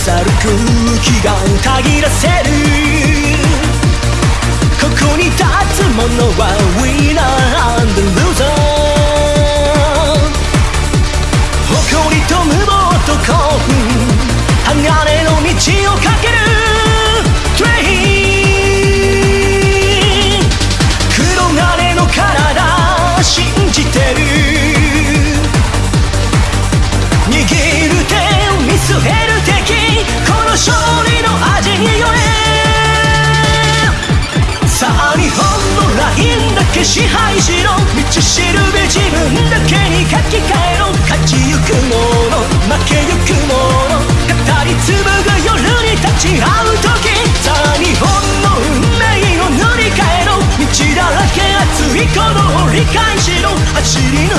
さる空気がたぎらせるここに立つ者は Winner and Loser 誇りと無謀と興奮。鋼の道をかけけ支配しろ道しるべ自分だけに書き換えろ。勝ちゆくもの負けゆくもの。語り紡ぐ夜に立ち会う時さあ日本の運命を塗り替えろ。道だらけ熱い鼓動を理解しろ走り